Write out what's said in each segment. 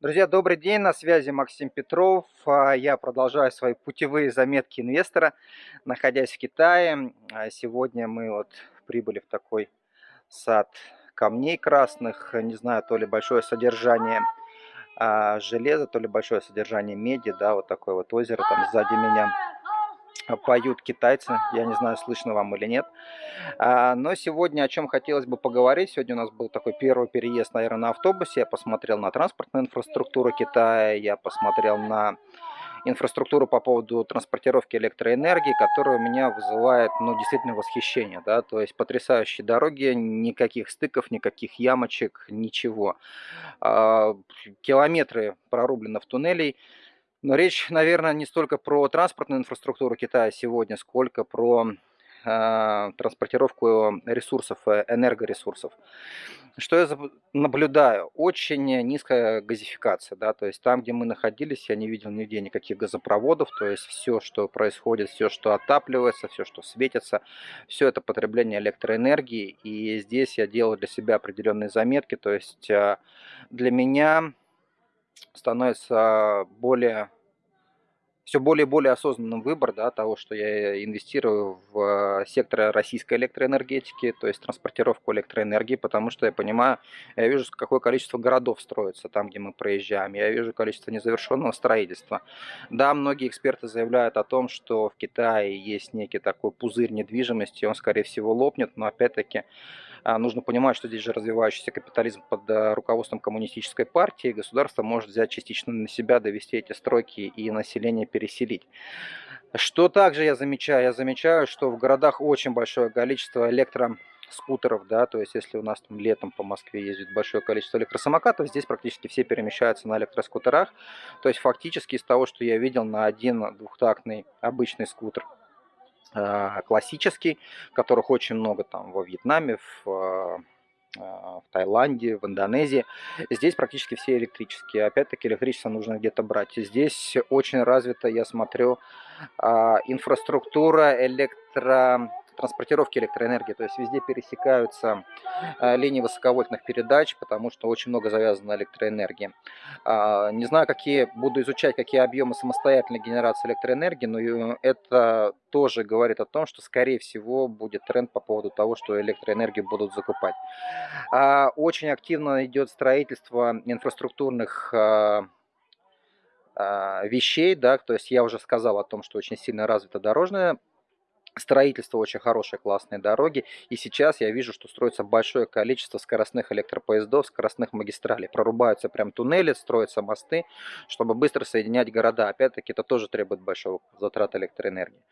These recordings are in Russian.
Друзья, добрый день, на связи Максим Петров. А, я продолжаю свои путевые заметки инвестора, находясь в Китае. А, сегодня мы вот прибыли в такой сад камней красных. Не знаю, то ли большое содержание а, железа, то ли большое содержание меди. Да, вот такое вот озеро там сзади меня поют китайцы. Я не знаю, слышно вам или нет. А, но сегодня о чем хотелось бы поговорить. Сегодня у нас был такой первый переезд, наверное, на автобусе. Я посмотрел на транспортную инфраструктуру Китая, я посмотрел на инфраструктуру по поводу транспортировки электроэнергии, которая у меня вызывает, ну, действительно восхищение, да, то есть потрясающие дороги, никаких стыков, никаких ямочек, ничего. А, километры прорублено в туннелей, но речь, наверное, не столько про транспортную инфраструктуру Китая сегодня, сколько про э, транспортировку ресурсов, э, энергоресурсов. Что я наблюдаю? Очень низкая газификация. Да? То есть там, где мы находились, я не видел нигде никаких газопроводов. То есть все, что происходит, все, что отапливается, все, что светится, все это потребление электроэнергии. И здесь я делал для себя определенные заметки. То есть э, для меня становится более все более и более осознанным выбор да, того, что я инвестирую в сектор российской электроэнергетики, то есть транспортировку электроэнергии, потому что я понимаю, я вижу, какое количество городов строится там, где мы проезжаем, я вижу количество незавершенного строительства. Да, многие эксперты заявляют о том, что в Китае есть некий такой пузырь недвижимости, он, скорее всего, лопнет, но опять-таки нужно понимать, что здесь же развивающийся капитализм под э, руководством коммунистической партии, государство может взять частично на себя, довести эти стройки и население переселить. Что также я замечаю? Я замечаю, что в городах очень большое количество электроскутеров, да, то есть если у нас там летом по Москве ездит большое количество электросамокатов, здесь практически все перемещаются на электроскутерах. То есть фактически из того, что я видел на один двухтактный обычный скутер, классический, которых очень много там во Вьетнаме, в, э, э, в Таиланде, в Индонезии. Здесь практически все электрические. Опять-таки электричество нужно где-то брать. Здесь очень развита, я смотрю, инфраструктура электро транспортировки электроэнергии, то есть везде пересекаются э, линии высоковольтных передач, потому что очень много завязано на электроэнергии. А, не знаю, какие буду изучать, какие объемы самостоятельной генерации электроэнергии, но э, это тоже говорит о том, что, скорее всего, будет тренд по поводу того, что электроэнергию будут закупать. А, очень активно идет строительство инфраструктурных а, вещей, да, то есть я уже сказал о том, что очень сильно развита дорожная строительство очень хорошие, классные дороги. И сейчас я вижу, что строится большое количество скоростных электропоездов, скоростных магистралей. Прорубаются прям туннели, строятся мосты, чтобы быстро соединять города. Опять-таки, это тоже требует большого затрата электроэнергии.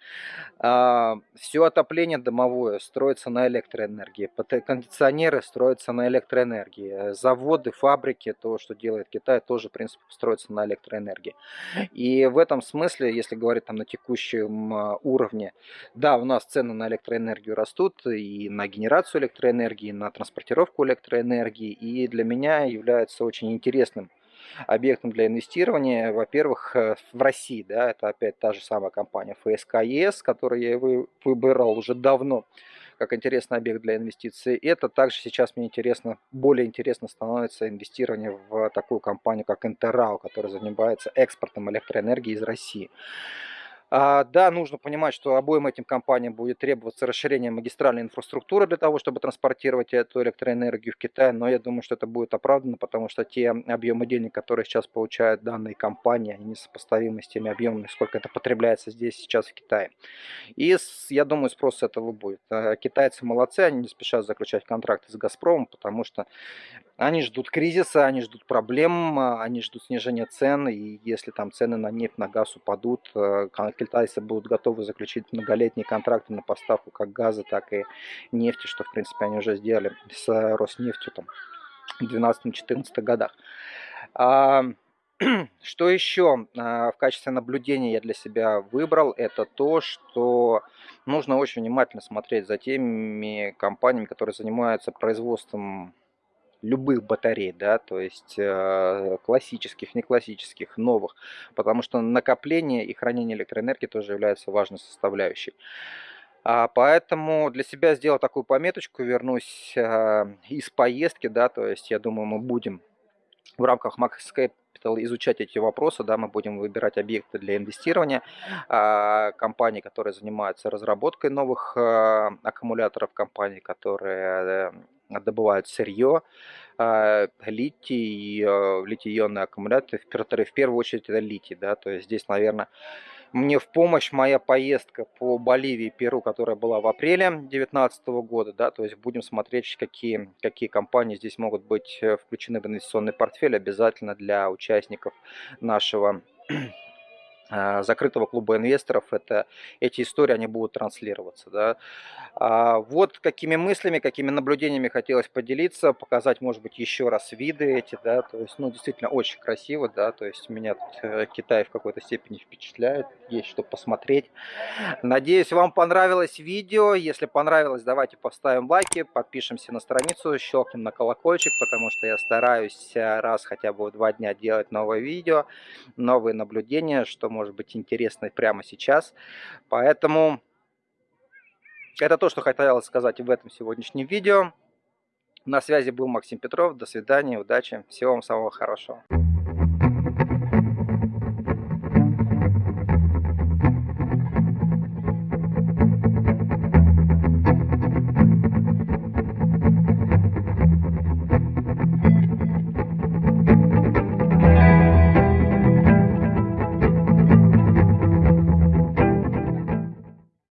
А, все отопление домовое строится на электроэнергии. Кондиционеры строятся на электроэнергии. Заводы, фабрики, то, что делает Китай, тоже, в принципе, строятся на электроэнергии. И в этом смысле, если говорить там на текущем а, уровне, да, у нас цены на электроэнергию растут и на генерацию электроэнергии, и на транспортировку электроэнергии. И для меня является очень интересным объектом для инвестирования, во-первых, э, в России, да, это опять та же самая компания ФСК которую я выбирал уже давно как интересный объект для инвестиций. Это также сейчас мне интересно, более интересно становится инвестирование в такую компанию, как Интеррау, которая занимается экспортом электроэнергии из России. А, да, нужно понимать, что обоим этим компаниям будет требоваться расширение магистральной инфраструктуры для того, чтобы транспортировать эту электроэнергию в Китай, но я думаю, что это будет оправдано, потому что те объемы денег, которые сейчас получают данные компании, они несопоставимы с теми объемами, сколько это потребляется здесь сейчас в Китае. И я думаю, спрос этого будет. А, китайцы молодцы, они не спешат заключать контракты с Газпромом, потому что они ждут кризиса, они ждут проблем, а, они ждут снижения цен, и если там цены на нефть, на газ упадут, китайцы будут готовы заключить многолетние контракты на поставку как газа, так и нефти, что в принципе они уже сделали с Роснефтью там, в 2012-2014 годах. А, что еще а, в качестве наблюдения я для себя выбрал, это то, что нужно очень внимательно смотреть за теми компаниями, которые занимаются производством любых батарей, да, то есть э, классических, не классических, новых, потому что накопление и хранение электроэнергии тоже является важной составляющей. А, поэтому для себя сделал такую пометочку, вернусь э, из поездки, да, то есть я думаю, мы будем в рамках Max изучать эти вопросы, да, мы будем выбирать объекты для инвестирования, а, компании, которые занимаются разработкой новых а, аккумуляторов, компании, которые э, добывают сырье, а, литий, литий-ионные аккумуляторы, в первую очередь это литий, да, то есть здесь, наверное, мне в помощь моя поездка по Боливии Перу, которая была в апреле 2019 года. Да, то есть будем смотреть, какие, какие компании здесь могут быть э, включены в инвестиционный портфель обязательно для участников нашего закрытого клуба инвесторов, это, эти истории они будут транслироваться. Да. А вот какими мыслями, какими наблюдениями хотелось поделиться, показать, может быть, еще раз виды эти, да, то есть, ну, действительно очень красиво, да, то есть меня тут э, Китай в какой-то степени впечатляет, есть что посмотреть. Надеюсь, вам понравилось видео, если понравилось, давайте поставим лайки, подпишемся на страницу, щелкнем на колокольчик, потому что я стараюсь э, раз хотя бы в два дня делать новое видео, новые наблюдения, что может быть интересно прямо сейчас. Поэтому это то, что хотелось сказать в этом сегодняшнем видео. На связи был Максим Петров. До свидания, удачи, всего вам самого хорошего.